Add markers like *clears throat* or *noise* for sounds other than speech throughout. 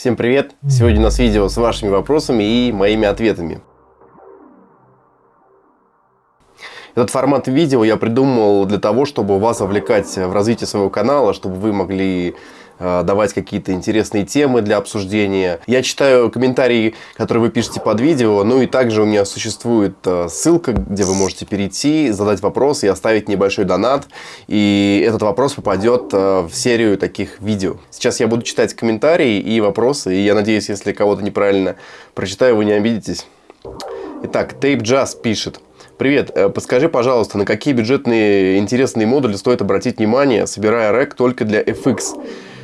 Всем привет! Сегодня у нас видео с вашими вопросами и моими ответами. Этот формат видео я придумал для того, чтобы вас вовлекать в развитие своего канала, чтобы вы могли давать какие-то интересные темы для обсуждения. Я читаю комментарии, которые вы пишете под видео, ну и также у меня существует э, ссылка, где вы можете перейти, задать вопрос и оставить небольшой донат. И этот вопрос попадет э, в серию таких видео. Сейчас я буду читать комментарии и вопросы, и я надеюсь, если кого-то неправильно прочитаю, вы не обидитесь. Итак, Tape Jazz пишет. Привет, э, подскажи, пожалуйста, на какие бюджетные интересные модули стоит обратить внимание, собирая рек только для FX?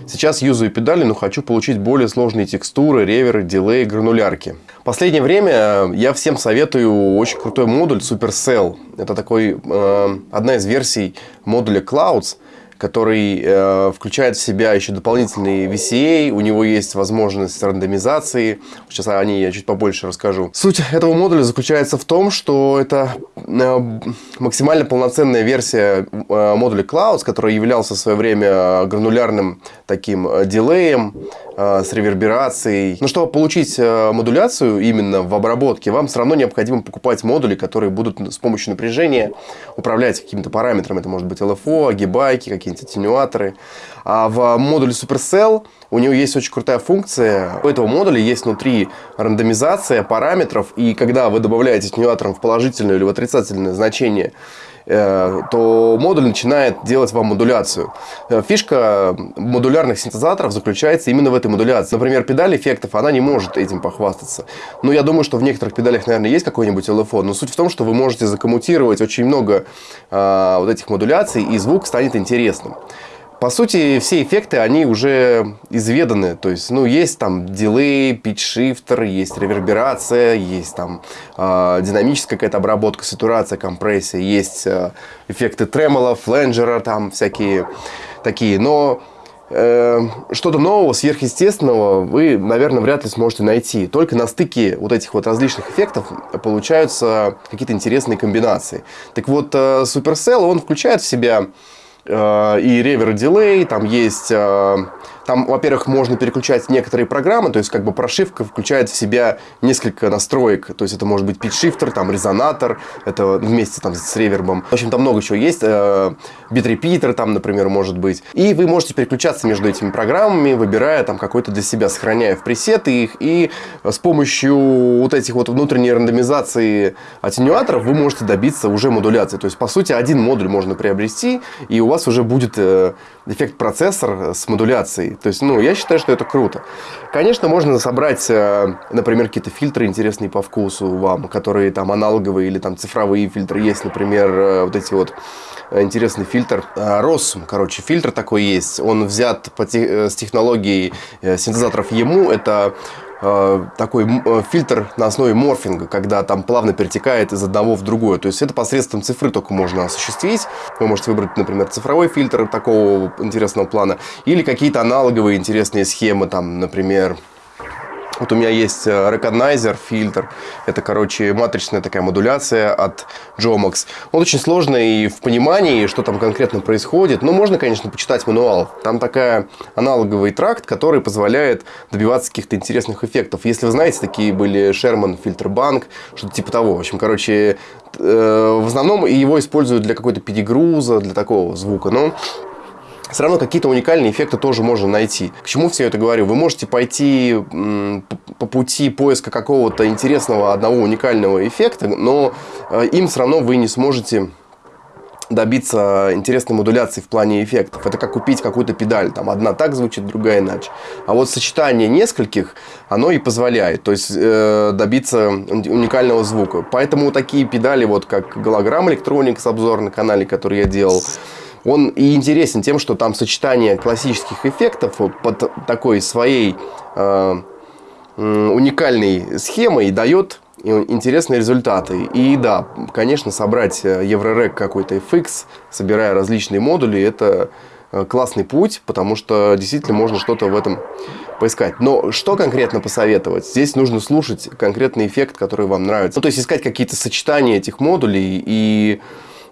Сейчас юзаю педали, но хочу получить более сложные текстуры, реверы, дилей, гранулярки. Последнее время э, я всем советую очень крутой модуль Supercell. Это такой, э, одна из версий модуля Clouds который э, включает в себя еще дополнительные VCA, у него есть возможность рандомизации. Сейчас о ней я чуть побольше расскажу. Суть этого модуля заключается в том, что это э, максимально полноценная версия э, модуля Clouds, который являлся в свое время гранулярным таким э, дилеем, Э, с реверберацией. Но чтобы получить э, модуляцию именно в обработке, вам все равно необходимо покупать модули, которые будут с помощью напряжения управлять какими-то параметрами. Это может быть LFO, гибайки, какие-нибудь аттенюаторы. А в модуле Supercell у него есть очень крутая функция. У этого модуля есть внутри рандомизация параметров. И когда вы добавляете аттенюатором в положительное или в отрицательное значение то модуль начинает делать вам модуляцию. Э, фишка модулярных синтезаторов заключается именно в этой модуляции. Например, педаль эффектов, она не может этим похвастаться. Но я думаю, что в некоторых педалях, наверное, есть какой-нибудь LFO, но суть в том, что вы можете закоммутировать очень много э, вот этих модуляций, и звук станет интересным. По сути, все эффекты, они уже изведаны. То есть, ну, есть там дилей, питч-шифтер, есть реверберация, есть там э, динамическая какая-то обработка, сатурация, компрессия, есть э, эффекты тремоло, фленджера, там всякие такие. Но э, что-то нового, сверхъестественного вы, наверное, вряд ли сможете найти. Только на стыке вот этих вот различных эффектов получаются какие-то интересные комбинации. Так вот, э, Supercell, он включает в себя и ревер дилей, там есть э, там, во-первых, можно переключать некоторые программы, то есть как бы прошивка включает в себя несколько настроек. То есть это может быть питчшифтер, там резонатор, это вместе там с ревербом. В общем, там много чего есть. Битрепитер там, например, может быть. И вы можете переключаться между этими программами, выбирая там какой-то для себя, сохраняя в пресеты их. И с помощью вот этих вот внутренней рандомизации аттенюаторов вы можете добиться уже модуляции. То есть, по сути, один модуль можно приобрести, и у вас уже будет э, эффект процессор с модуляцией. То есть, ну, я считаю, что это круто. Конечно, можно собрать, э, например, какие-то фильтры интересные по вкусу вам, которые там аналоговые или там цифровые фильтры есть, например, э, вот эти вот э, интересный фильтр. Rossum, короче, фильтр такой есть. Он взят по с технологией синтезаторов ему. Это такой э, фильтр на основе морфинга, когда там плавно перетекает из одного в другое. То есть это посредством цифры только можно осуществить. Вы можете выбрать, например, цифровой фильтр такого интересного плана или какие-то аналоговые интересные схемы, там, например, вот у меня есть Recognizer э, фильтр. Это, короче, матричная такая модуляция от Jomox. Он очень сложный в понимании, что там конкретно происходит. Но можно, конечно, почитать мануал. Там такая аналоговый тракт, который позволяет добиваться каких-то интересных эффектов. Если вы знаете, такие были Sherman фильтр банк, что-то типа того. В общем, короче, э, в основном его используют для какой-то перегруза, для такого звука. Но все равно какие-то уникальные эффекты тоже можно найти. К чему все это говорю? Вы можете пойти по пути поиска какого-то интересного одного уникального эффекта, но э, им все равно вы не сможете добиться интересной модуляции в плане эффектов. Это как купить какую-то педаль. Там одна так звучит, другая иначе. А вот сочетание нескольких, оно и позволяет. То есть, э, добиться уникального звука. Поэтому такие педали, вот как голограмм Electronics обзор на канале, который я делал, он и интересен тем, что там сочетание классических эффектов под такой своей э, уникальной схемой дает интересные результаты. И да, конечно, собрать Еврорек какой-то FX, собирая различные модули, это э, классный путь, потому что действительно можно что-то в этом поискать. Но что конкретно посоветовать? Здесь нужно слушать конкретный эффект, который вам нравится. Ну, то есть искать какие-то сочетания этих модулей и э,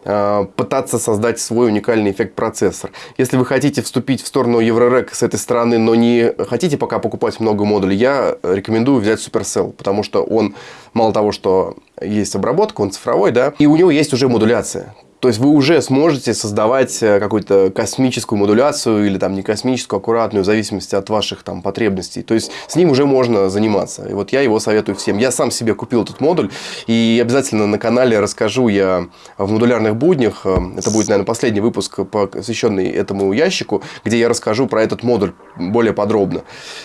пытаться создать свой уникальный эффект процессор. Если вы хотите вступить в сторону Еврорек с этой стороны, но не хотите пока покупать много модулей, я рекомендую взять Supercell, потому что он мало того, что есть обработка, он цифровой, да, и у него есть уже модуляция. То есть вы уже сможете создавать э, какую-то космическую модуляцию или там не космическую, аккуратную, в зависимости от ваших там потребностей. То есть с ним уже можно заниматься. И вот я его советую всем. Я сам себе купил этот модуль и обязательно на канале расскажу я в модулярных буднях. Э, это будет, наверное, последний выпуск, посвященный этому ящику, где я расскажу про этот модуль более подробно.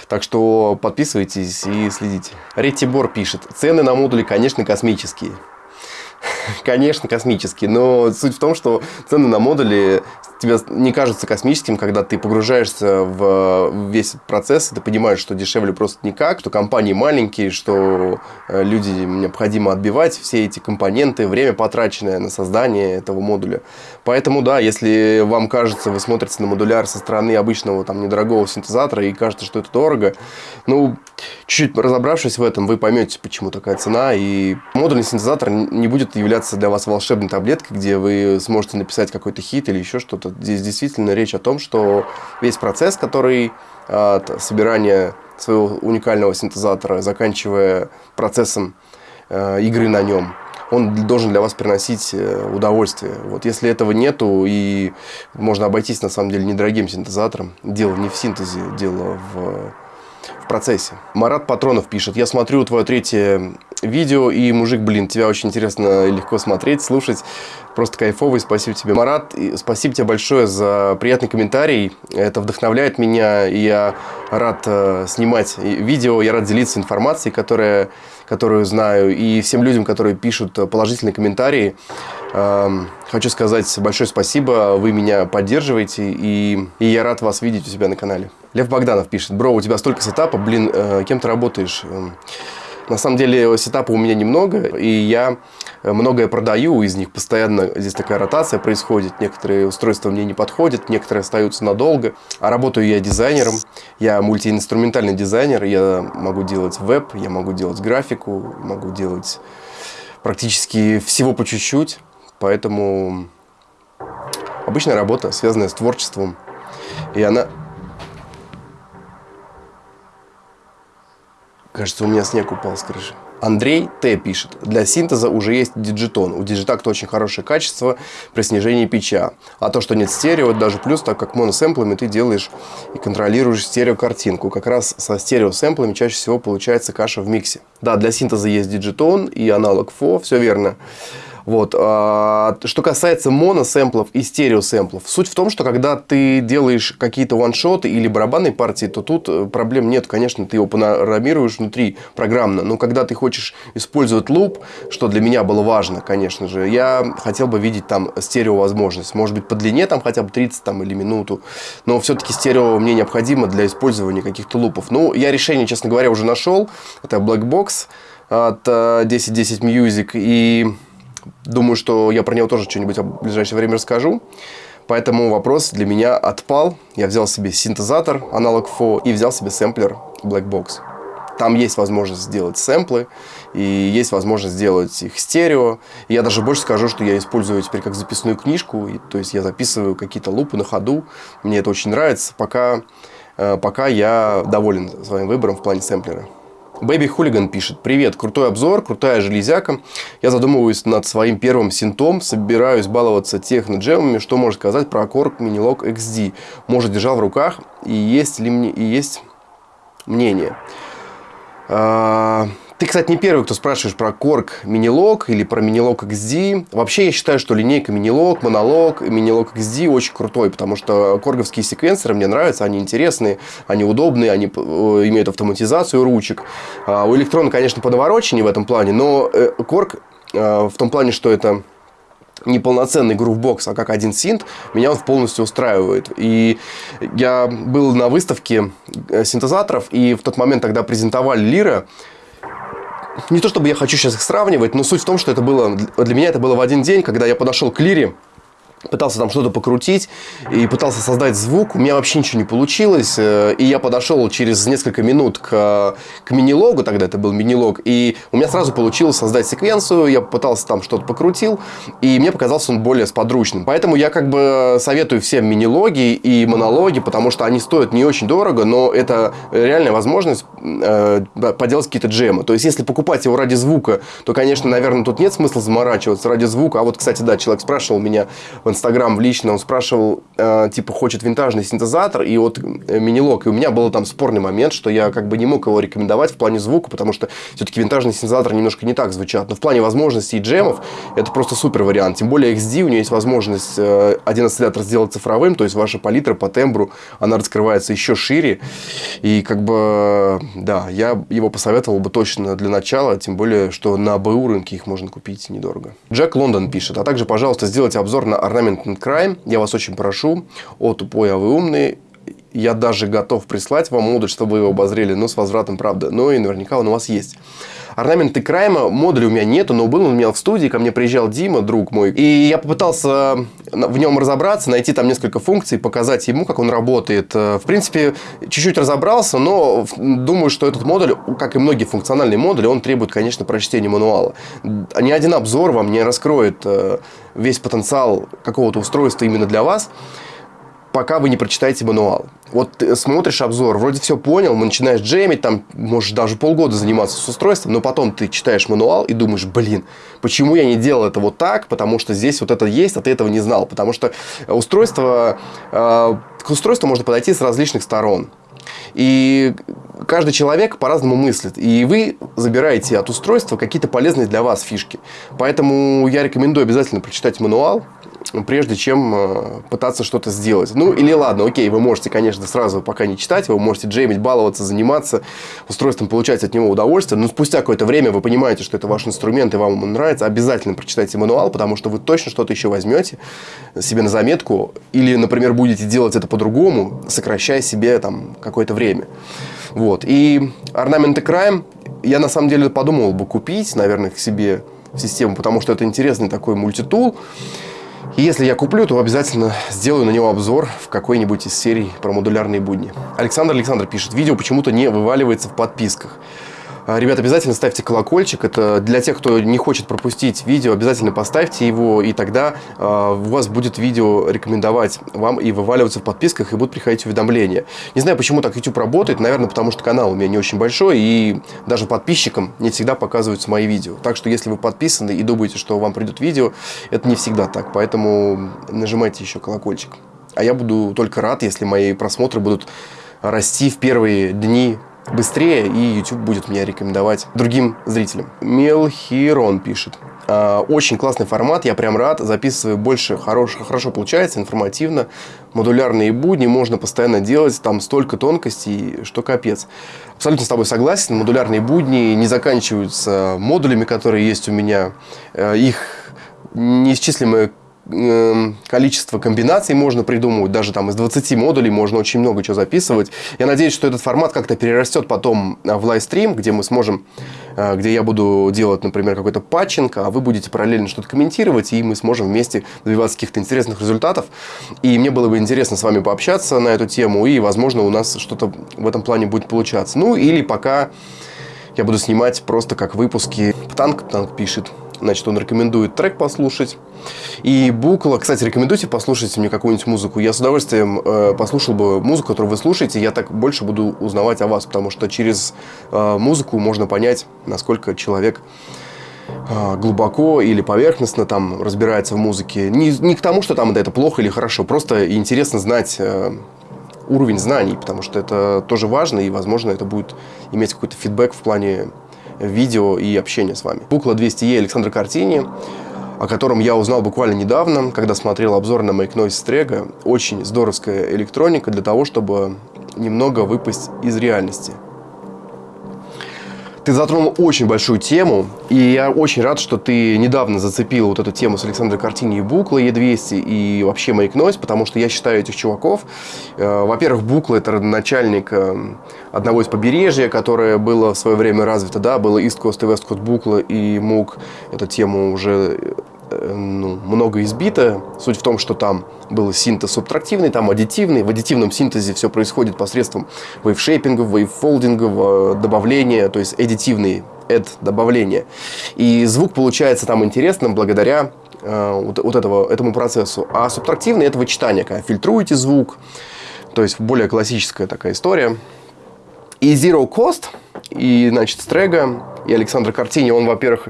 Так что подписывайтесь и следите. Ретибор пишет. Цены на модули, конечно, космические. Конечно, космический, но суть в том, что цены на модули тебе не кажутся космическим, когда ты погружаешься в весь процесс, и ты понимаешь, что дешевле просто никак, что компании маленькие, что э, люди необходимо отбивать все эти компоненты, время потраченное на создание этого модуля. Поэтому, да, если вам кажется, вы смотрите на модуляр со стороны обычного там недорогого синтезатора и кажется, что это дорого, ну, чуть-чуть разобравшись в этом, вы поймете, почему такая цена, и модульный синтезатор не будет являться для вас волшебной таблеткой, где вы сможете написать какой-то хит или еще что-то здесь действительно речь о том, что весь процесс, который от собирания своего уникального синтезатора, заканчивая процессом э, игры на нем, он должен для вас приносить э, удовольствие. Вот если этого нету, и можно обойтись на самом деле недорогим синтезатором, дело не в синтезе, дело в процессе. Марат Патронов пишет, я смотрю твое третье видео, и, мужик, блин, тебя очень интересно и легко смотреть, слушать. Просто кайфовый, спасибо тебе, Марат. Спасибо тебе большое за приятный комментарий. Это вдохновляет меня, и я рад э, снимать видео, я рад делиться информацией, которая, которую знаю. И всем людям, которые пишут положительные комментарии, э, хочу сказать большое спасибо. Вы меня поддерживаете, и, и я рад вас видеть у себя на канале. Лев Богданов пишет, бро, у тебя столько сетапа, блин, э, кем ты работаешь? Эм, на самом деле сетапа у меня немного, и я многое продаю, из них постоянно здесь такая ротация происходит. Некоторые устройства мне не подходят, некоторые остаются надолго. А работаю я дизайнером, я мультиинструментальный дизайнер, я могу делать веб, я могу делать графику, могу делать практически всего по чуть-чуть. Поэтому обычная работа, связанная с творчеством. И она Кажется, у меня снег упал с крыши. Андрей Т. пишет. Для синтеза уже есть Digitone. У Digitakt а очень хорошее качество при снижении пича. А то, что нет стерео, это даже плюс, так как моносэмплами ты делаешь и контролируешь стереокартинку. Как раз со стереосэмплами чаще всего получается каша в миксе. Да, для синтеза есть Digitone и Analog Four, все верно. Вот. А, что касается моносэмплов и стереосэмплов, суть в том, что когда ты делаешь какие-то one-shot ы или барабанные партии, то тут э, проблем нет. Конечно, ты его программируешь внутри программно, но когда ты хочешь использовать loop, что для меня было важно, конечно же, я хотел бы видеть там стерео возможность. Может быть, по длине там хотя бы 30 там, или минуту, но все-таки стерео мне необходимо для использования каких-то лупов. Ну, я решение, честно говоря, уже нашел. Это Black Box от 1010 э, Music и Думаю, что я про него тоже что-нибудь в ближайшее время расскажу. Поэтому вопрос для меня отпал. Я взял себе синтезатор, аналог FO, и взял себе сэмплер Black Box. Там есть возможность сделать сэмплы, и есть возможность сделать их стерео. Я даже больше скажу, что я использую теперь как записную книжку. И, то есть я записываю какие-то лупы на ходу. Мне это очень нравится, пока, э, пока я доволен своим выбором в плане сэмплера. Бэби Хулиган пишет. Привет, крутой обзор, крутая железяка. Я задумываюсь над своим первым синтом, собираюсь баловаться техно-джемами. Что может сказать про Korg Minilog XD? Может, держал в руках и есть ли мне и есть мнение? А, ты, кстати, не первый, кто спрашиваешь про Korg Minilog или про Minilog XD. Вообще, я считаю, что линейка Minilog, Monolog Minilog XD очень крутой, потому что корговские секвенсоры мне нравятся, они интересные, они удобные, они э, имеют автоматизацию ручек. А у электрона, конечно, подовороченнее в этом плане, но э, э, в том плане, что это не полноценный грувбокс, а как один синт, меня он полностью устраивает. И я был на выставке синтезаторов, и в тот момент, когда презентовали Лира, не то чтобы я хочу сейчас их сравнивать, но суть в том, что это было для меня это было в один день, когда я подошел к Лире, пытался там что-то покрутить и пытался создать звук. У меня вообще ничего не получилось. Э, и я подошел через несколько минут к, к мини-логу, тогда это был мини-лог, и у меня сразу получилось создать секвенцию. Я пытался там что-то покрутил, и мне показался он более сподручным. Поэтому я как бы советую всем мини-логи и монологи, потому что они стоят не очень дорого, но это реальная возможность э, поделать какие-то джемы. То есть, если покупать его ради звука, то, конечно, наверное, тут нет смысла заморачиваться ради звука. А вот, кстати, да, человек спрашивал меня в Инстаграм в лично, он спрашивал, э, типа, хочет винтажный синтезатор и вот э, мини-лог. И у меня был там спорный момент, что я как бы не мог его рекомендовать в плане звука, потому что все-таки винтажный синтезатор немножко не так звучат. Но в плане возможностей джемов это просто супер вариант. Тем более XD, у нее есть возможность э, один осциллятор сделать цифровым, то есть ваша палитра по тембру, она раскрывается еще шире. И как бы, да, я его посоветовал бы точно для начала, тем более, что на БУ рынке их можно купить недорого. Джек Лондон пишет, а также, пожалуйста, сделайте обзор на Ornament Crime. Я вас очень прошу. О, тупой, а вы умный. Я даже готов прислать вам модуль, чтобы вы его обозрели, но с возвратом, правда. Но и наверняка он у вас есть. Орнаменты Крайма, модуля у меня нету, но был он у меня в студии, ко мне приезжал Дима, друг мой, и я попытался в нем разобраться, найти там несколько функций, показать ему, как он работает. В принципе, чуть-чуть разобрался, но думаю, что этот модуль, как и многие функциональные модули, он требует, конечно, прочтения мануала. Ни один обзор вам не раскроет э, весь потенциал какого-то устройства именно для вас пока вы не прочитаете мануал. Вот ты смотришь обзор, вроде все понял, начинаешь джемить, там можешь даже полгода заниматься с устройством, но потом ты читаешь мануал и думаешь, блин, почему я не делал это вот так, потому что здесь вот это есть, а ты этого не знал. Потому что устройство, э, к устройству можно подойти с различных сторон. И каждый человек по-разному мыслит. И вы забираете от устройства какие-то полезные для вас фишки. Поэтому я рекомендую обязательно прочитать мануал, прежде чем э, пытаться что-то сделать. Ну, или ладно, окей, вы можете, конечно, сразу пока не читать, вы можете джеймить, баловаться, заниматься устройством, получать от него удовольствие, но спустя какое-то время вы понимаете, что это ваш инструмент и вам он нравится, обязательно прочитайте мануал, потому что вы точно что-то еще возьмете себе на заметку, или, например, будете делать это по-другому, сокращая себе там какое-то время. Вот. И орнаменты краем я на самом деле подумал бы купить, наверное, к себе в систему, потому что это интересный такой мультитул. И если я куплю, то обязательно сделаю на него обзор в какой-нибудь из серий про модулярные будни. Александр Александр пишет, видео почему-то не вываливается в подписках. А, ребят, обязательно ставьте колокольчик. Это для тех, кто не хочет пропустить видео, обязательно поставьте его, и тогда э, у вас будет видео рекомендовать вам и вываливаться в подписках, и будут приходить уведомления. Не знаю, почему так YouTube работает. Наверное, потому что канал у меня не очень большой, и даже подписчикам не всегда показываются мои видео. Так что, если вы подписаны и думаете, что вам придет видео, это не всегда так. Поэтому нажимайте еще колокольчик. А я буду только рад, если мои просмотры будут расти в первые дни быстрее, и YouTube будет меня рекомендовать другим зрителям. Мелхирон пишет. «А, очень классный формат, я прям рад, записываю больше, хорош, хорошо получается, информативно, модулярные будни, можно постоянно делать, там столько тонкостей, что капец. Абсолютно с тобой согласен, модулярные будни не заканчиваются модулями, которые есть у меня, э, их неисчислимое Эм, количество комбинаций можно придумывать, даже там из 20 модулей можно очень много чего записывать. Я надеюсь, что этот формат как-то перерастет потом э, в лайвстрим, где мы сможем, э, где я буду делать, например, какой-то патчинг, а вы будете параллельно что-то комментировать, и мы сможем вместе добиваться каких-то интересных результатов. И мне было бы интересно с вами пообщаться на эту тему, и, возможно, у нас что-то в этом плане будет получаться. Ну, или пока я буду снимать просто как выпуски. Птанк пишет. Значит, он рекомендует трек послушать. И Букла, кстати, рекомендуйте послушать мне какую-нибудь музыку. Я с удовольствием э, послушал бы музыку, которую вы слушаете. Я так больше буду узнавать о вас, потому что через э, музыку можно понять, насколько человек э, глубоко или поверхностно там разбирается в музыке. Не, не к тому, что там это плохо или хорошо, просто интересно знать э, уровень знаний, потому что это тоже важно, и, возможно, это будет иметь какой-то фидбэк в плане видео и общения с вами. Букла 200E Александра Картини, о котором я узнал буквально недавно, когда смотрел обзор на Make Noise Strega. Очень здоровская электроника для того, чтобы немного выпасть из реальности. Ты затронул очень большую тему, и я очень рад, что ты недавно зацепил вот эту тему с Александрой Картини и Букла Е200 и вообще Make Noise, потому что я считаю этих чуваков, э, во-первых, Букла это родоначальник э, одного из побережья, которое было в свое время развито, да, было East Coast и West Coast Букла и Мук, эту тему уже ну, много избито. Суть в том, что там был синтез субтрактивный, там аддитивный. В аддитивном синтезе все происходит посредством вейвшейпингов, вейвфолдингов, э, добавления, то есть аддитивный add добавление. И звук получается там интересным благодаря э, вот, вот этого, этому процессу. А субтрактивный это вычитание, когда фильтруете звук, то есть более классическая такая история. И Zero Cost, и, значит, Стрега, и Александр Картини, он, во-первых,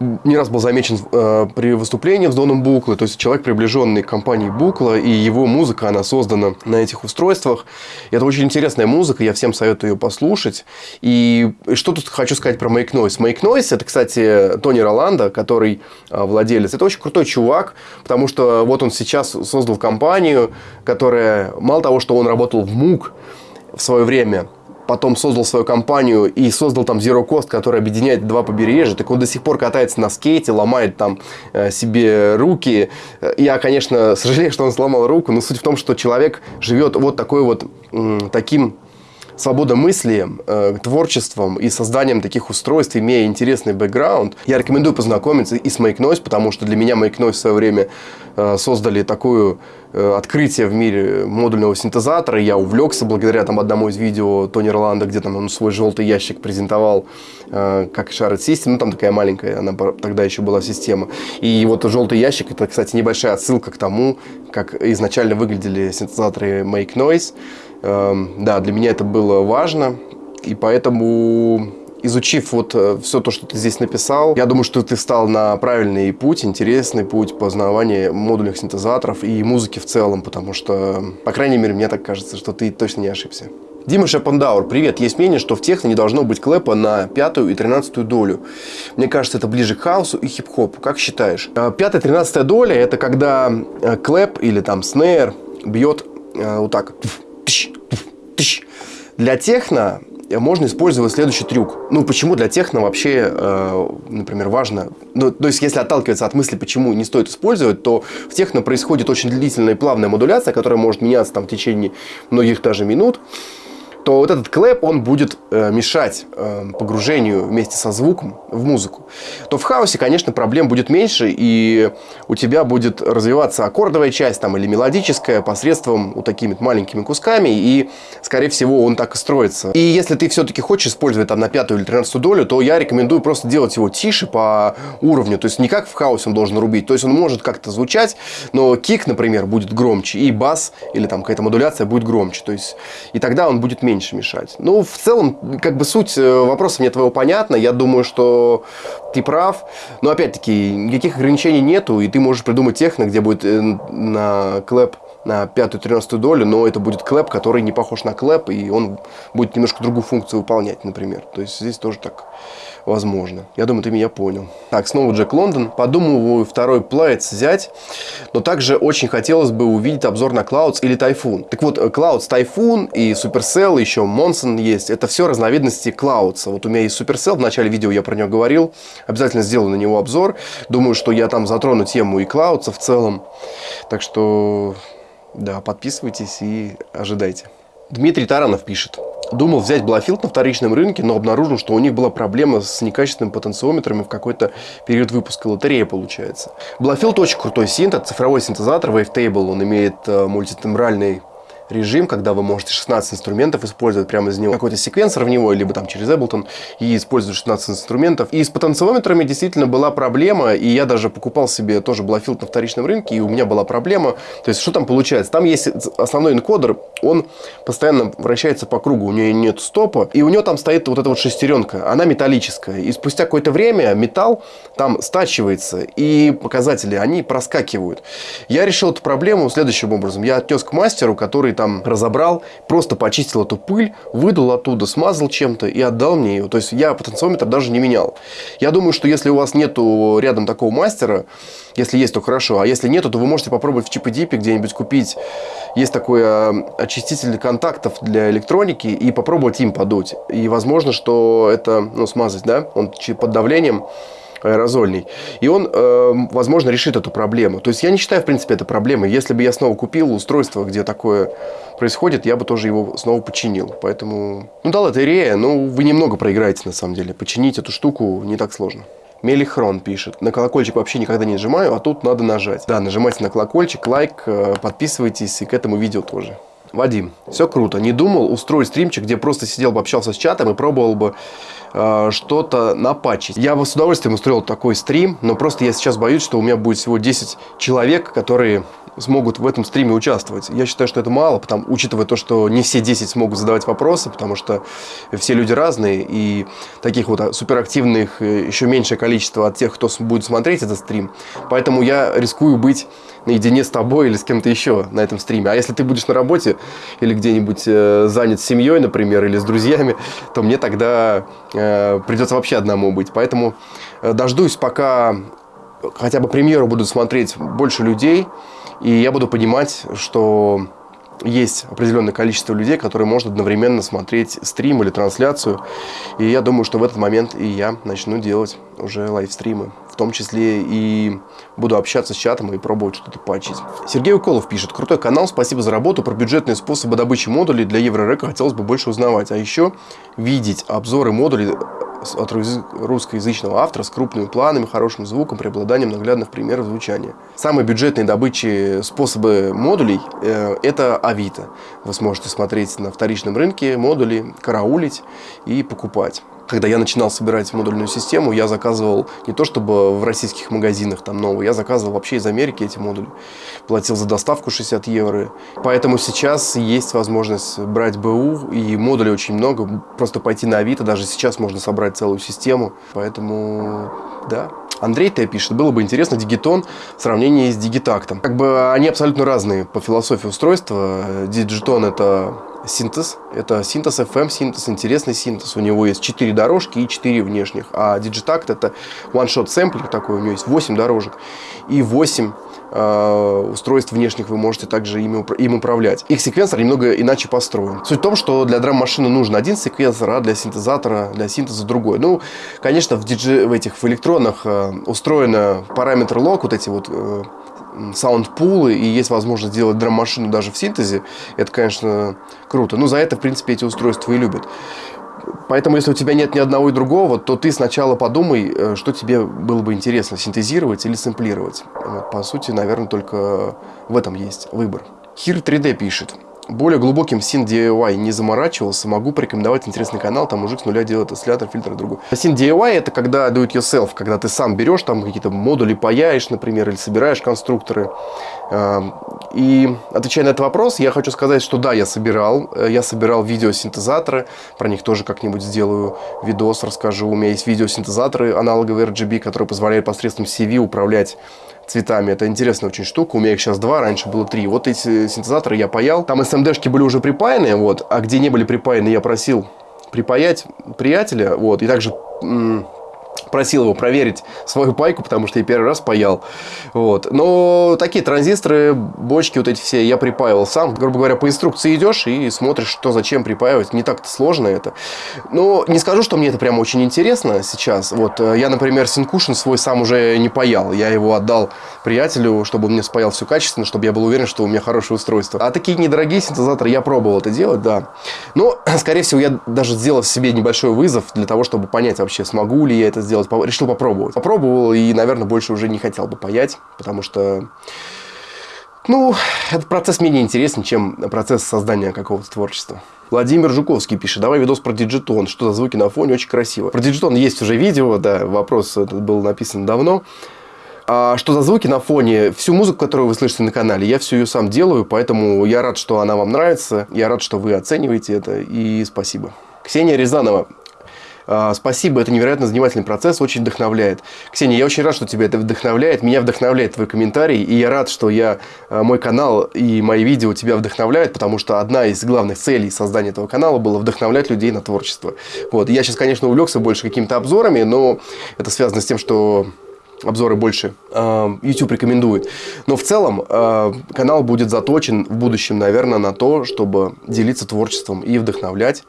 не раз был замечен э, при выступлении с Доном Буклы, то есть человек, приближенный к компании Букла, и его музыка, она создана на этих устройствах. И это очень интересная музыка, я всем советую ее послушать. И что тут хочу сказать про Make Noise? Make Noise – это, кстати, Тони Роланда, который э, владелец. Это очень крутой чувак, потому что вот он сейчас создал компанию, которая, мало того, что он работал в МУК в свое время – потом создал свою компанию и создал там Zero Cost, который объединяет два побережья. Так он до сих пор катается на скейте, ломает там э, себе руки. Я, конечно, сожалею, что он сломал руку, но суть в том, что человек живет вот такой вот таким свободомыслием, э, творчеством и созданием таких устройств, имея интересный бэкграунд, я рекомендую познакомиться и с Make Noise, потому что для меня Make Noise в свое время э, создали такое э, открытие в мире модульного синтезатора. Я увлекся благодаря там, одному из видео Тони Роланда, где там он свой желтый ящик презентовал э, как Shared System. Ну, там такая маленькая, она тогда еще была система. И вот желтый ящик, это, кстати, небольшая отсылка к тому, как изначально выглядели синтезаторы Make Noise. Эм, да, для меня это было важно, и поэтому изучив вот э, все то, что ты здесь написал, я думаю, что ты встал на правильный путь, интересный путь познавания модульных синтезаторов и музыки в целом, потому что, по крайней мере, мне так кажется, что ты точно не ошибся. Дима Шапандауэр, привет. Есть мнение, что в техно не должно быть клэпа на пятую и тринадцатую долю. Мне кажется, это ближе к хаосу и хип-хопу. Как считаешь? Э, пятая, тринадцатая доля – это когда э, клэп или там снейр бьет вот так для техно можно использовать следующий трюк. Ну, почему для техно вообще, э, например, важно... Ну, то есть, если отталкиваться от мысли, почему не стоит использовать, то в техно происходит очень длительная и плавная модуляция, которая может меняться там в течение многих даже минут то вот этот клэп, он будет э, мешать э, погружению вместе со звуком в музыку. То в хаосе, конечно, проблем будет меньше, и у тебя будет развиваться аккордовая часть там, или мелодическая посредством вот такими маленькими кусками, и, скорее всего, он так и строится. И если ты все-таки хочешь использовать там на пятую или тринадцатую долю, то я рекомендую просто делать его тише по уровню, то есть не как в хаосе он должен рубить, то есть он может как-то звучать, но кик, например, будет громче, и бас или там какая-то модуляция будет громче, то есть и тогда он будет меньше меньше мешать. Ну, в целом, как бы суть э, вопроса мне твоего понятна. Я думаю, что ты прав. Но, опять-таки, никаких ограничений нету, и ты можешь придумать техно, где будет э, на clap на пятую-тринадцатую долю, но это будет clap, который не похож на clap, и он будет немножко другую функцию выполнять, например. То есть здесь тоже так возможно. Я думаю, ты меня понял. Так, снова Джек Лондон. Подумываю второй Plaits взять, но также очень хотелось бы увидеть обзор на Clouds или Typhoon. Так вот, Clouds, Typhoon и Supercell, еще Monson есть. Это все разновидности Clouds. Вот у меня есть Supercell, в начале видео я про него говорил. Обязательно сделаю на него обзор. Думаю, что я там затрону тему и Clouds в целом. Так что, да, подписывайтесь и ожидайте. Дмитрий Таранов пишет. Думал взять Блафилд на вторичном рынке, но обнаружил, что у них была проблема с некачественными потенциометрами в какой-то период выпуска лотереи, получается. Блафилд очень крутой синт, цифровой синтезатор, Wavetable. Он имеет э, мультитембральный режим, когда вы можете 16 инструментов использовать прямо из него. Какой-то секвенсор в него, либо там через Ableton, и использовать 16 инструментов. И с потенциометрами действительно была проблема, и я даже покупал себе тоже Блафилд на вторичном рынке, и у меня была проблема. То есть, что там получается? Там есть основной энкодер, он постоянно вращается по кругу, у нее нет стопа, и у нее там стоит вот эта вот шестеренка, она металлическая. И спустя какое-то время металл там стачивается, и показатели, они проскакивают. Я решил эту проблему следующим образом. Я отнес к мастеру, который там разобрал, просто почистил эту пыль, выдал оттуда, смазал чем-то и отдал мне ее. То есть я потенциометр даже не менял. Я думаю, что если у вас нету рядом такого мастера, если есть, то хорошо. А если нету, то вы можете попробовать в чипе-дипе где-нибудь купить. Есть такой э, очиститель контактов для электроники и попробовать им подуть. И возможно, что это, ну, смазать, да, он под давлением аэрозольный. И он, э, возможно, решит эту проблему. То есть я не считаю, в принципе, это проблемой. Если бы я снова купил устройство, где такое происходит, я бы тоже его снова починил. Поэтому, ну, дал это Ирея, но вы немного проиграете, на самом деле. Починить эту штуку не так сложно. Мелихрон пишет. На колокольчик вообще никогда не нажимаю, а тут надо нажать. Да, нажимайте на колокольчик, лайк, э, подписывайтесь и к этому видео тоже. Вадим, все круто. Не думал устроить стримчик, где просто сидел бы, общался с чатом и пробовал бы э, что-то напачить. Я бы с удовольствием устроил такой стрим, но просто я сейчас боюсь, что у меня будет всего 10 человек, которые смогут в этом стриме участвовать. Я считаю, что это мало, потому, учитывая то, что не все 10 смогут задавать вопросы, потому что все люди разные, и таких вот суперактивных э, еще меньшее количество от тех, кто будет смотреть этот стрим. Поэтому я рискую быть наедине с тобой или с кем-то еще на этом стриме. А если ты будешь на работе или где-нибудь э, занят семьей, например, или с друзьями, то мне тогда э, придется вообще одному быть. Поэтому э, дождусь, пока хотя бы премьеру будут смотреть больше людей, и я буду понимать, что есть определенное количество людей, которые могут одновременно смотреть стрим или трансляцию. И я думаю, что в этот момент и я начну делать уже лайвстримы. Том числе и буду общаться с чатом и пробовать что-то поочить. Сергей Уколов пишет. Крутой канал, спасибо за работу. Про бюджетные способы добычи модулей для Еврорека хотелось бы больше узнавать. А еще видеть обзоры модулей от русскоязычного автора с крупными планами, хорошим звуком, преобладанием наглядных примеров звучания. Самые бюджетные добычи способы модулей э, – это Авито. Вы сможете смотреть на вторичном рынке модули, караулить и покупать когда я начинал собирать модульную систему, я заказывал не то чтобы в российских магазинах там новые, я заказывал вообще из Америки эти модули. Платил за доставку 60 евро. Поэтому сейчас есть возможность брать БУ, и модулей очень много. Просто пойти на Авито, даже сейчас можно собрать целую систему. Поэтому, да. Андрей Т. пишет, было бы интересно Дигитон в сравнении с Дигитактом. Как бы они абсолютно разные по философии устройства. Дигитон это синтез. Это синтез FM, синтез, интересный синтез. У него есть 4 дорожки и 4 внешних. А Digitact это one-shot сэмплер такой, у него есть 8 дорожек и 8 э, устройств внешних вы можете также ими, им управлять. Их секвенсор немного иначе построен. Суть в том, что для драм-машины нужен один секвенсор, а для синтезатора, для синтеза другой. Ну, конечно, в, DJ, в этих в электронах э, устроено параметр лог, вот эти вот э, саундпулы, и есть возможность сделать драм-машину даже в синтезе, это, конечно, круто. Но за это, в принципе, эти устройства и любят. Поэтому, если у тебя нет ни одного и другого, то ты сначала подумай, э, что тебе было бы интересно, синтезировать или сэмплировать. По сути, наверное, только в этом есть выбор. Хир 3D пишет более глубоким син DIY не заморачивался, могу порекомендовать интересный канал, там мужик с нуля делает осциллятор, фильтр и другой. Син DIY это когда do it yourself, когда ты сам берешь там какие-то модули, паяешь, например, или собираешь конструкторы. Эм, и отвечая на этот вопрос, я хочу сказать, что да, я собирал, э, я собирал видеосинтезаторы, про них тоже как-нибудь сделаю видос, расскажу. У меня есть видеосинтезаторы аналоговые RGB, которые позволяют посредством CV управлять цветами. Это интересная очень штука. У меня их сейчас два, раньше было три. Вот эти синтезаторы я паял. Там SMD-шки были уже припаяны, вот, а где не были припаяны, я просил припаять приятеля, вот, и также просил его проверить свою пайку, потому что я первый раз паял. Вот. Но такие транзисторы, бочки вот эти все я припаивал сам. Грубо говоря, по инструкции идешь и смотришь, что зачем припаивать. Не так-то сложно это. Но не скажу, что мне это прям очень интересно сейчас. Вот э, я, например, Синкушин свой сам уже не паял. Я его отдал приятелю, чтобы он мне спаял все качественно, чтобы я был уверен, что у меня хорошее устройство. А такие недорогие синтезаторы я пробовал это делать, да. Но, *clears throat* скорее всего, я даже сделал себе небольшой вызов для того, чтобы понять вообще, смогу ли я это сделать решил попробовать. Попробовал и, наверное, больше уже не хотел бы паять, потому что, ну, этот процесс менее интересен, чем процесс создания какого-то творчества. Владимир Жуковский пишет, давай видос про Digitone, что за звуки на фоне, очень красиво. Про Digitone есть уже видео, да, вопрос этот был написан давно. А что за звуки на фоне? Всю музыку, которую вы слышите на канале, я всю ее сам делаю, поэтому я рад, что она вам нравится, я рад, что вы оцениваете это, и спасибо. Ксения Рязанова а, спасибо, это невероятно занимательный процесс, очень вдохновляет. Ксения, я очень рад, что тебя это вдохновляет. Меня вдохновляет твой комментарий, и я рад, что я, а, мой канал и мои видео тебя вдохновляют, потому что одна из главных целей создания этого канала было вдохновлять людей на творчество. Вот. Я сейчас, конечно, увлекся больше какими-то обзорами, но это связано с тем, что обзоры больше э, YouTube рекомендует. Но в целом э, канал будет заточен в будущем, наверное, на то, чтобы делиться творчеством и вдохновлять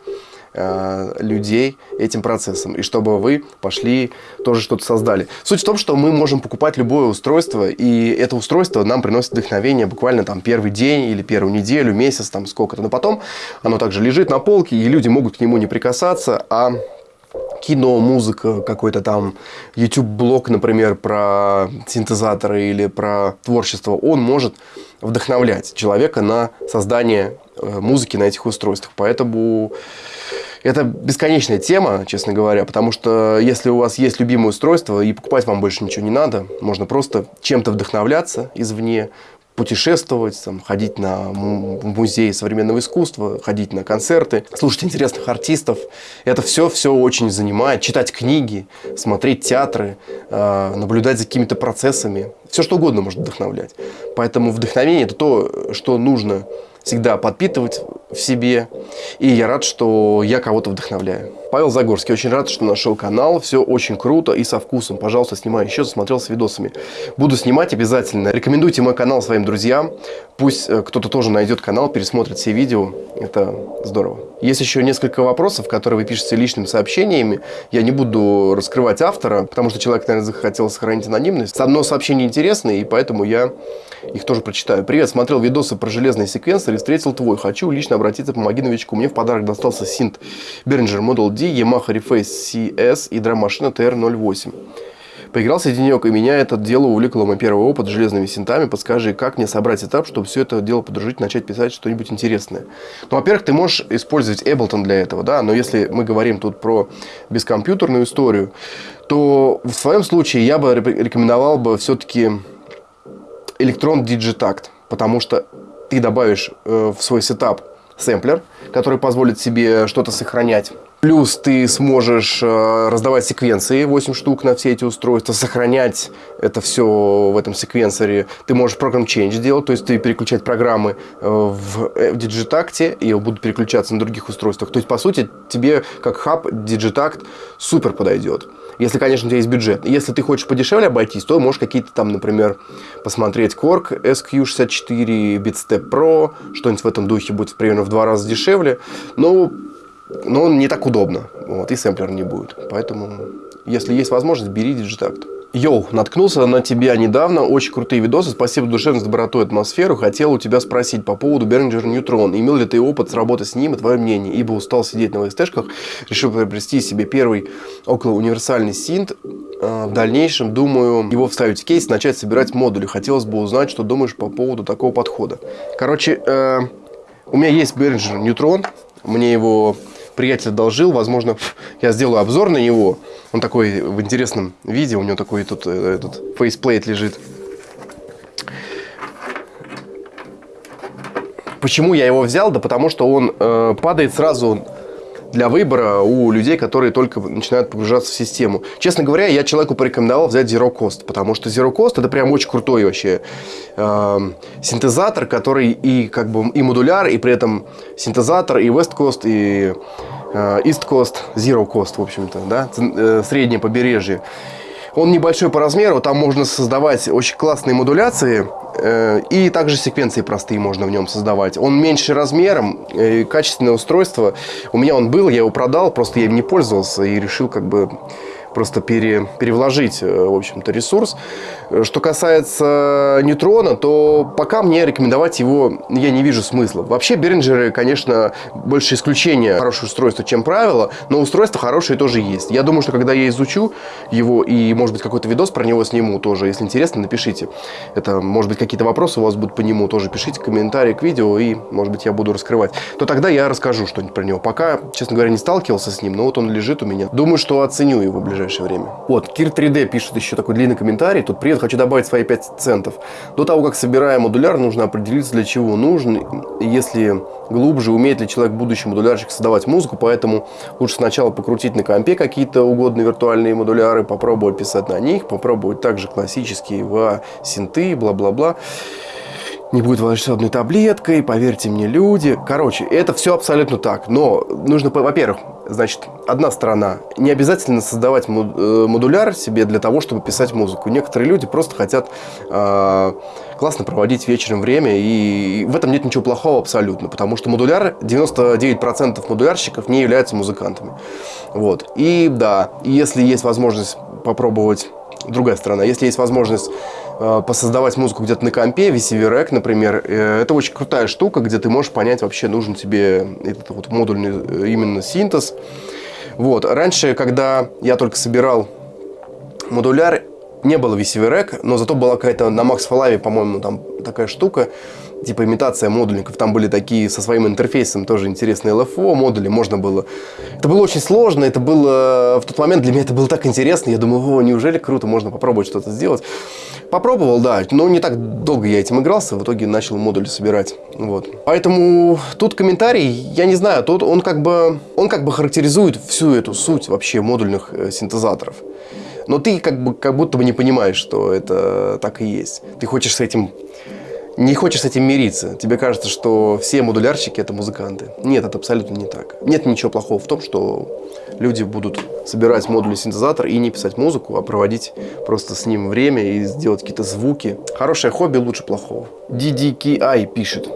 Э, людей этим процессом, и чтобы вы пошли тоже что-то создали. Суть в том, что мы можем покупать любое устройство, и это устройство нам приносит вдохновение буквально там первый день или первую неделю, месяц, там сколько-то. Но потом оно также лежит на полке, и люди могут к нему не прикасаться, а кино, музыка, какой-то там YouTube-блог, например, про синтезаторы или про творчество, он может вдохновлять человека на создание э, музыки на этих устройствах. Поэтому это бесконечная тема, честно говоря, потому что если у вас есть любимое устройство и покупать вам больше ничего не надо, можно просто чем-то вдохновляться извне, путешествовать, там, ходить на музей современного искусства, ходить на концерты, слушать интересных артистов. Это все, все очень занимает. Читать книги, смотреть театры, э, наблюдать за какими-то процессами. Все что угодно может вдохновлять. Поэтому вдохновение – это то, что нужно всегда подпитывать в себе. И я рад, что я кого-то вдохновляю. Павел Загорский, очень рад, что нашел канал. Все очень круто и со вкусом. Пожалуйста, снимай еще, засмотрелся видосами. Буду снимать обязательно. Рекомендуйте мой канал своим друзьям. Пусть э, кто-то тоже найдет канал, пересмотрит все видео. Это здорово. Есть еще несколько вопросов, которые вы пишете личными сообщениями. Я не буду раскрывать автора, потому что человек, наверное, захотел сохранить анонимность. Одно сообщение интересное, и поэтому я их тоже прочитаю. Привет, смотрел видосы про железные секвенсоры и встретил твой. Хочу лично обратиться, помоги новичку. Мне в подарок достался синт Behringer Model D, Yamaha Reface CS и драм-машина TR-08. Поигрался денек, и меня это дело увлекло. Мой первый опыт с железными синтами. Подскажи, как мне собрать этап, чтобы все это дело подружить, начать писать что-нибудь интересное. Ну, во-первых, ты можешь использовать Ableton для этого, да, но если мы говорим тут про бескомпьютерную историю, то в своем случае я бы рекомендовал бы все-таки Electron Digitact, потому что ты добавишь э, в свой сетап сэмплер, который позволит себе что-то сохранять. Плюс ты сможешь э, раздавать секвенции 8 штук на все эти устройства, сохранять это все в этом секвенсоре. Ты можешь программ change делать, то есть ты переключать программы э, в, в Digitact и будут переключаться на других устройствах. То есть, по сути, тебе как хаб Digitact супер подойдет. Если, конечно, у тебя есть бюджет. Если ты хочешь подешевле обойтись, то можешь какие-то там, например, посмотреть Korg SQ64, BitStep Pro, что-нибудь в этом духе будет примерно в два раза дешевле. Но, но не так удобно. Вот, и сэмплер не будет. Поэтому, если есть возможность, бери Digitact. Йоу, наткнулся на тебя недавно, очень крутые видосы, спасибо душевной доброту и атмосферу. Хотел у тебя спросить по поводу Behringer Neutron. Имел ли ты опыт с работы с ним и твое мнение? Ибо устал сидеть на ВСТшках, решил приобрести себе первый около универсальный синт. А, в дальнейшем, думаю, его вставить в кейс, начать собирать модули. Хотелось бы узнать, что думаешь по поводу такого подхода. Короче, э, у меня есть Behringer Neutron, мне его приятель одолжил, возможно, я сделаю обзор на него. Он такой в интересном виде, у него такой тут э, этот faceplate лежит. Почему я его взял? Да потому что он э, падает сразу для выбора у людей, которые только начинают погружаться в систему. Честно говоря, я человеку порекомендовал взять Zero Coast, потому что Zero Coast это прям очень крутой вообще э, синтезатор, который и как бы и модуляр, и при этом синтезатор, и West Coast, и э, East Coast, Zero Cost, в общем-то, да, э, среднее побережье. Он небольшой по размеру, там можно создавать очень классные модуляции, э, и также секвенции простые можно в нем создавать. Он меньше размером, э, качественное устройство. У меня он был, я его продал, просто я им не пользовался и решил как бы просто пере, перевложить, э, в общем-то, ресурс. Что касается нейтрона, то пока мне рекомендовать его я не вижу смысла. Вообще, Беринджеры, конечно, больше исключения хорошее устройство, чем правило, но устройство хорошее тоже есть. Я думаю, что когда я изучу его и, может быть, какой-то видос про него сниму тоже, если интересно, напишите. Это, может быть, какие-то вопросы у вас будут по нему, тоже пишите комментарии к видео, и, может быть, я буду раскрывать. То тогда я расскажу что-нибудь про него. Пока, честно говоря, не сталкивался с ним, но вот он лежит у меня. Думаю, что оценю его в ближайшее время. Вот, Кир 3D пишет еще такой длинный комментарий. Тут привет, хочу добавить свои 5 центов. До того, как собираем модуляр, нужно определиться, для чего нужен. Если глубже, умеет ли человек, будущий модулярщик, создавать музыку. Поэтому лучше сначала покрутить на компе какие-то угодные виртуальные модуляры, попробовать писать на них, попробовать также классические в синты, бла-бла-бла не будет волшебной таблеткой, поверьте мне, люди. Короче, это все абсолютно так. Но нужно, во-первых, значит, одна сторона. Не обязательно создавать э, модуляр себе для того, чтобы писать музыку. Некоторые люди просто хотят э, классно проводить вечером время, и в этом нет ничего плохого абсолютно, потому что модуляр, 99% модулярщиков не являются музыкантами. Вот. И да, если есть возможность попробовать другая сторона. Если есть возможность э, посоздавать музыку где-то на компе, VCV например, э, это очень крутая штука, где ты можешь понять, вообще нужен тебе этот вот модульный э, именно синтез. Вот. Раньше, когда я только собирал модуляр, не было VCV Rack, но зато была какая-то на Max Falave, по-моему, там такая штука, типа имитация модульников. Там были такие со своим интерфейсом тоже интересные LFO модули, можно было... Это было очень сложно, это было... В тот момент для меня это было так интересно, я думаю, о, неужели круто, можно попробовать что-то сделать. Попробовал, да, но не так долго я этим игрался, в итоге начал модули собирать. Вот. Поэтому тут комментарий, я не знаю, тут он как бы, он как бы характеризует всю эту суть вообще модульных э, синтезаторов. Но ты как, бы, как будто бы не понимаешь, что это так и есть. Ты хочешь с этим не хочешь с этим мириться. Тебе кажется, что все модулярщики это музыканты. Нет, это абсолютно не так. Нет ничего плохого в том, что люди будут собирать модульный синтезатор и не писать музыку, а проводить просто с ним время и сделать какие-то звуки. Хорошее хобби лучше плохого. DDKI пишет.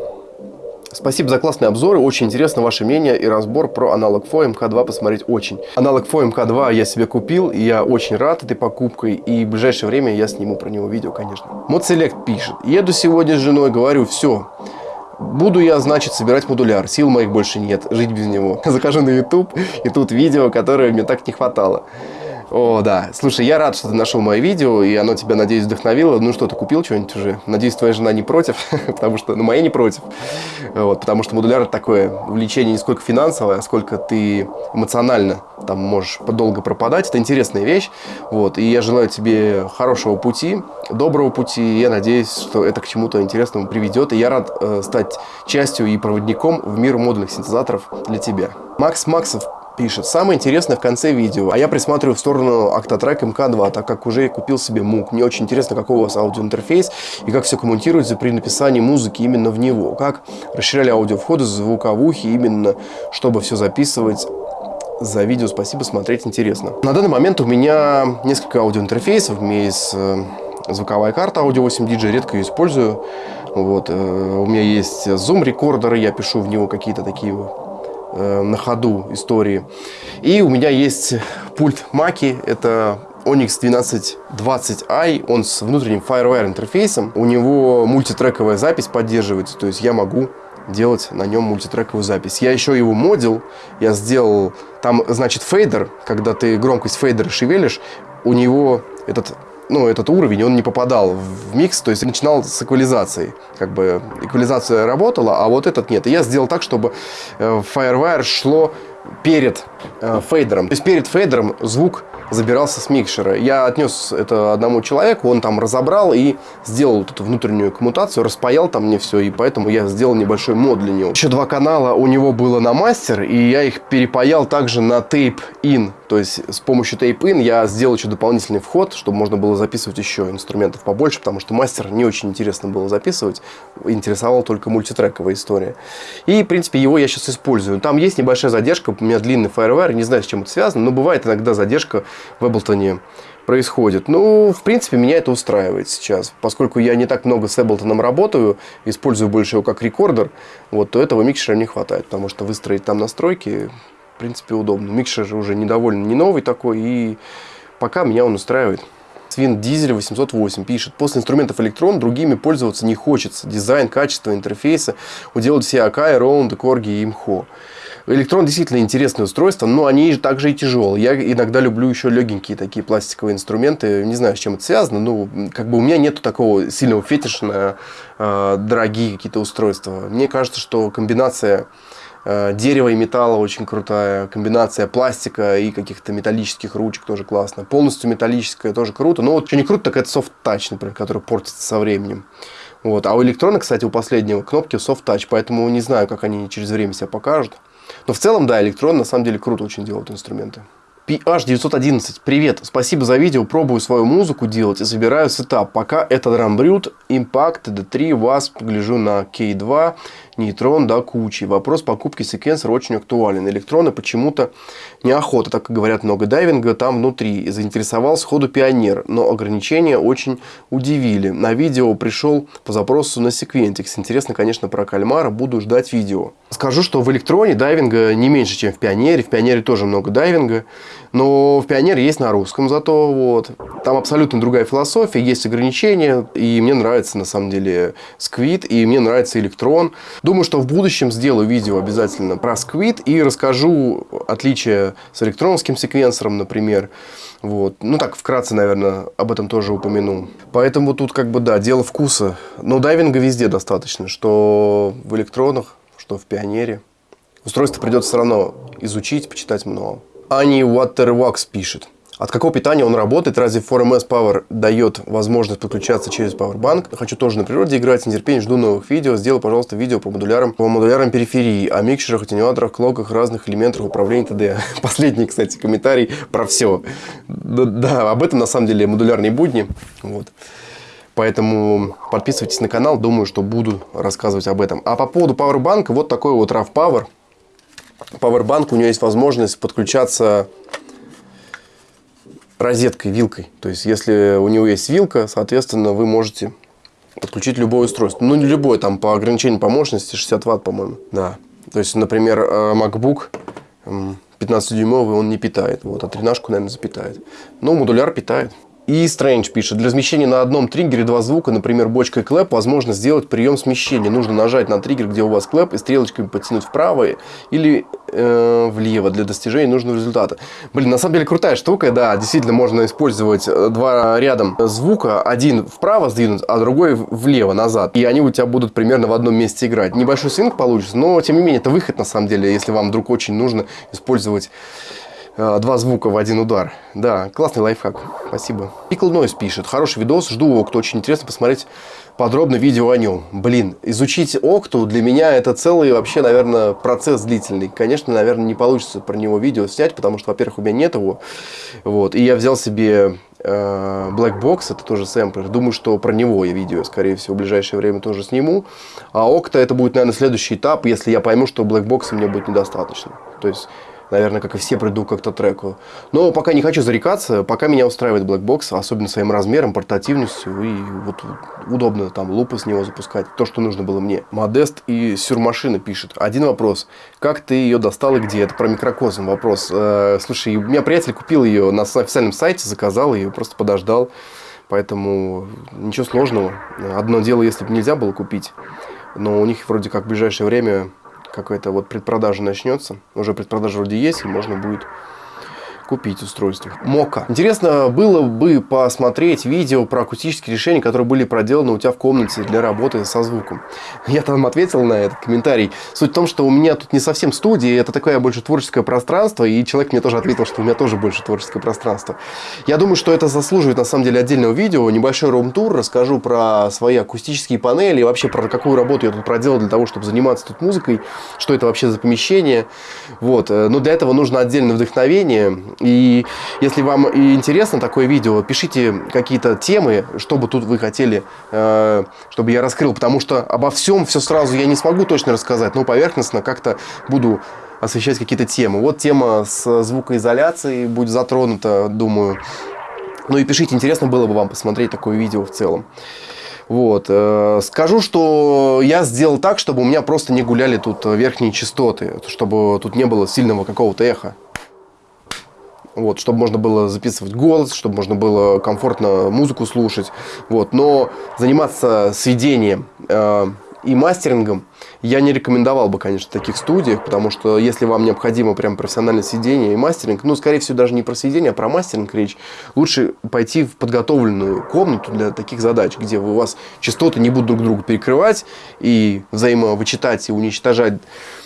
Спасибо за классные обзоры. Очень интересно ваше мнение и разбор про Analog Four MK2 посмотреть очень. Analog Four MK2 я себе купил, и я очень рад этой покупкой. И в ближайшее время я сниму про него видео, конечно. Модселект пишет. Еду сегодня с женой, говорю, все. Буду я, значит, собирать модуляр. Сил моих больше нет, жить без него. *laughs* Закажу на YouTube, и тут видео, которое мне так не хватало. О, да. Слушай, я рад, что ты нашел мое видео, и оно тебя, надеюсь, вдохновило. Ну что, ты купил что-нибудь уже? Надеюсь, твоя жена не против, *laughs* потому что, ну, моя не против. Вот, потому что модуляр такое увлечение не сколько финансовое, а сколько ты эмоционально там можешь долго пропадать. Это интересная вещь. Вот, и я желаю тебе хорошего пути, доброго пути. Я надеюсь, что это к чему-то интересному приведет. И я рад э, стать частью и проводником в мир модульных синтезаторов для тебя. Макс Максов пишет. Самое интересное в конце видео. А я присматриваю в сторону Octatrack MK2, так как уже купил себе мук. Мне очень интересно, какой у вас аудиоинтерфейс и как все комментируется при написании музыки именно в него. Как расширяли аудиовходы, звуковухи именно, чтобы все записывать за видео. Спасибо, смотреть интересно. На данный момент у меня несколько аудиоинтерфейсов. У меня есть э, звуковая карта Audio 8 DJ, редко ее использую. Вот. Э, у меня есть Zoom рекордеры, я пишу в него какие-то такие Э, на ходу истории. И у меня есть пульт Маки, это Onyx 1220i, он с внутренним FireWire интерфейсом. У него мультитрековая запись поддерживается, то есть я могу делать на нем мультитрековую запись. Я еще его модил, я сделал, там, значит, фейдер, когда ты громкость фейдера шевелишь, у него этот ну, этот уровень, он не попадал в микс, то есть начинал с эквализации. Как бы эквализация работала, а вот этот нет. И я сделал так, чтобы э, Firewire шло перед э, фейдером. То есть перед фейдером звук забирался с микшера. Я отнес это одному человеку, он там разобрал и сделал вот эту внутреннюю коммутацию, распаял там мне все, и поэтому я сделал небольшой мод для него. Еще два канала у него было на мастер, и я их перепаял также на tape-in. То есть с помощью tape-in я сделал еще дополнительный вход, чтобы можно было записывать еще инструментов побольше, потому что мастер не очень интересно было записывать, интересовала только мультитрековая история. И, в принципе, его я сейчас использую. Там есть небольшая задержка, у меня длинный FireWire, не знаю, с чем это связано, но бывает иногда задержка в Эблтоне происходит. Ну, в принципе, меня это устраивает сейчас. Поскольку я не так много с Эблтоном работаю, использую больше его как рекордер, вот, то этого микшера не хватает, потому что выстроить там настройки, в принципе, удобно. Микшер уже не довольно не новый такой, и пока меня он устраивает. Свин Дизель 808 пишет, после инструментов электрон другими пользоваться не хочется. Дизайн, качество интерфейса уделают все Акай, Роунд, Корги и Имхо. Электрон действительно интересное устройство, но они также и тяжелые. Я иногда люблю еще легенькие такие пластиковые инструменты. Не знаю, с чем это связано, но как бы у меня нет такого сильного фетиша на э, дорогие какие-то устройства. Мне кажется, что комбинация э, дерева и металла очень крутая, комбинация пластика и каких-то металлических ручек тоже классно. Полностью металлическая тоже круто. Но вот что не круто, так это touch, например, который портится со временем. Вот. А у Elektron а, кстати, у последнего кнопки soft touch, поэтому не знаю, как они через время себя покажут. Но в целом, да, Elektron на самом деле круто очень делают инструменты. PH911. Привет, спасибо за видео. Пробую свою музыку делать и собираю сетап. Пока это Drum Impact, D3, Wasp, гляжу на K2, Neutron до кучи. Вопрос покупки секвенсора очень актуален. Elektron ы почему-то неохота, так как говорят много дайвинга там внутри. Заинтересовал сходу Pioneer, но ограничения очень удивили. На видео пришел по запросу на секвентикс. Интересно, конечно, про кальмара. Буду ждать видео. Скажу, что в электроне дайвинга не меньше, чем в пионере. В пионере тоже много дайвинга. Но в Пионере есть на русском зато. Вот. Там абсолютно другая философия, есть ограничения. И мне нравится, на самом деле, Squid, и мне нравится Электрон. Думаю, что в будущем сделаю видео обязательно про Squid и расскажу отличия с электроновским секвенсором, например. Вот. Ну, так, вкратце, наверное, об этом тоже упомяну. Поэтому тут, как бы, да, дело вкуса. Но дайвинга везде достаточно, что в электронах, что в Пионере. Устройство придется все равно изучить, почитать много. Ани Waterwax пишет. От какого питания он работает? Разве 4MS Power дает возможность подключаться через Powerbank? Хочу тоже на природе играть, с нетерпением жду новых видео. Сделай, пожалуйста, видео по модулярам, по модулярам периферии, о микшерах, атенюаторах, клоках, разных элементах управления т.д. *laughs* Последний, кстати, комментарий про все. Да, да, об этом на самом деле модулярные будни. Вот. Поэтому подписывайтесь на канал, думаю, что буду рассказывать об этом. А по поводу Powerbank, вот такой вот RAV Power. Powerbank, у него есть возможность подключаться розеткой, вилкой. То есть, если у него есть вилка, соответственно, вы можете подключить любое устройство. Ну, не любое, там по ограничению по мощности 60 ватт, по-моему. Да. То есть, например, э, MacBook 15-дюймовый он не питает. Вот, а 13 наверное, запитает. Но модуляр питает. И Strange пишет, для смещения на одном триггере два звука, например, бочка и clap, возможно сделать прием смещения. Нужно нажать на триггер, где у вас clap, и стрелочками подтянуть вправо или э, влево для достижения нужного результата. Блин, на самом деле крутая штука, да, действительно можно использовать э, два рядом звука, один вправо сдвинуть, а другой влево, назад. И они у тебя будут примерно в одном месте играть. Небольшой свинг получится, но тем не менее это выход на самом деле, если вам вдруг очень нужно использовать два звука в один удар. Да, классный лайфхак. Спасибо. Pickle Noise пишет. Хороший видос. Жду Окту. Очень интересно посмотреть подробно видео о нем. Блин, изучить Окту для меня это целый вообще, наверное, процесс длительный. Конечно, наверное, не получится про него видео снять, потому что, во-первых, у меня нет его. Вот. И я взял себе э, Black Box, это тоже сэмплер. Думаю, что про него я видео, скорее всего, в ближайшее время тоже сниму. А Окта это будет, наверное, следующий этап, если я пойму, что Black Box мне будет недостаточно. То есть наверное, как и все, приду как-то треку. Но пока не хочу зарекаться, пока меня устраивает Black Box, особенно своим размером, портативностью, и вот удобно там лупы с него запускать, то, что нужно было мне. Модест и Сюрмашина пишет. Один вопрос. Как ты ее достал и где? Это про микрокосм вопрос. Э, слушай, у меня приятель купил ее на официальном сайте, заказал ее, просто подождал. Поэтому ничего сложного. Одно дело, если бы нельзя было купить. Но у них вроде как в ближайшее время какая-то вот предпродажа начнется. Уже предпродажа вроде есть, и можно будет купить устройство. Мока. Интересно было бы посмотреть видео про акустические решения, которые были проделаны у тебя в комнате для работы со звуком. Я там ответил на этот комментарий. Суть в том, что у меня тут не совсем студия, это такое больше творческое пространство, и человек мне тоже ответил, что у меня тоже больше творческое пространство. Я думаю, что это заслуживает на самом деле отдельного видео, небольшой рум-тур, расскажу про свои акустические панели, вообще про какую работу я тут проделал для того, чтобы заниматься тут музыкой, что это вообще за помещение. Вот. Но для этого нужно отдельное вдохновение, и если вам интересно такое видео, пишите какие-то темы, что бы тут вы хотели, э, чтобы я раскрыл. Потому что обо всем все сразу я не смогу точно рассказать, но поверхностно как-то буду освещать какие-то темы. Вот тема с звукоизоляцией будет затронута, думаю. Ну и пишите, интересно было бы вам посмотреть такое видео в целом. Вот. Э, скажу, что я сделал так, чтобы у меня просто не гуляли тут верхние частоты, чтобы тут не было сильного какого-то эха. Вот, чтобы можно было записывать голос, чтобы можно было комфортно музыку слушать. Вот. Но заниматься сведением э, и мастерингом я не рекомендовал бы, конечно, в таких студиях, потому что если вам необходимо прям профессиональное сведение и мастеринг, ну, скорее всего, даже не про сведение, а про мастеринг речь, лучше пойти в подготовленную комнату для таких задач, где у вас частоты не будут друг друга перекрывать и взаимовычитать и уничтожать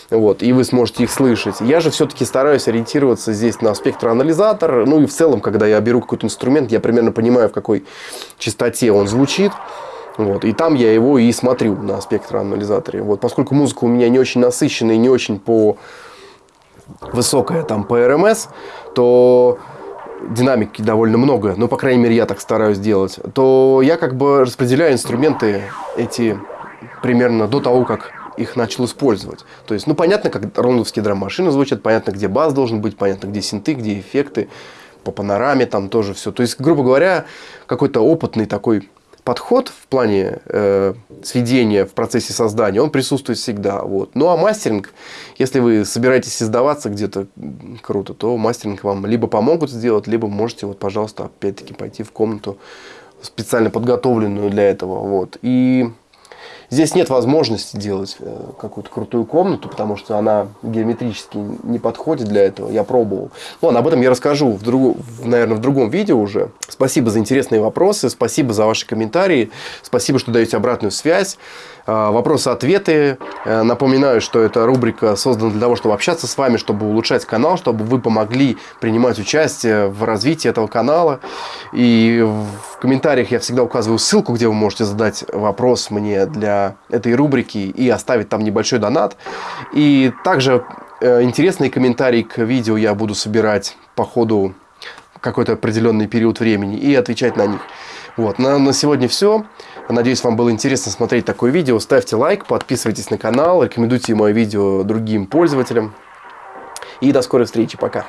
вот, и вы сможете их слышать. Я же все-таки стараюсь ориентироваться здесь на спектроанализатор, ну и в целом, когда я беру какой-то инструмент, я примерно понимаю, в какой частоте он звучит, вот, и там я его и смотрю на спектроанализаторе. Вот, поскольку музыка у меня не очень насыщенная и не очень по высокая там по РМС, то динамики довольно много, ну, по крайней мере, я так стараюсь делать, то я как бы распределяю инструменты эти примерно до того, как их начал использовать. То есть, ну, понятно, как рондовские драм-машины звучат, понятно, где бас должен быть, понятно, где синты, где эффекты, по панораме там тоже все. То есть, грубо говоря, какой-то опытный такой подход в плане э, сведения в процессе создания, он присутствует всегда. Вот. Ну а мастеринг, если вы собираетесь создаваться где-то круто, то мастеринг вам либо помогут сделать, либо можете, вот, пожалуйста, опять-таки пойти в комнату специально подготовленную для этого. Вот. И Здесь нет возможности делать э, какую-то крутую комнату, потому что она геометрически не подходит для этого. Я пробовал. Ну, ладно, об этом я расскажу, в друг... наверное, в другом видео уже. Спасибо за интересные вопросы, спасибо за ваши комментарии, спасибо, что даете обратную связь. А, вопросы-ответы. Э, напоминаю, что эта рубрика создана для того, чтобы общаться с вами, чтобы улучшать канал, чтобы вы помогли принимать участие в развитии этого канала. И в комментариях я всегда указываю ссылку, где вы можете задать вопрос мне для этой рубрики и оставить там небольшой донат. И также э, интересные комментарии к видео я буду собирать по ходу какой-то определенный период времени и отвечать на них. Вот, на, на сегодня все. Надеюсь, вам было интересно смотреть такое видео. Ставьте лайк, подписывайтесь на канал, рекомендуйте мое видео другим пользователям. И до скорой встречи. Пока.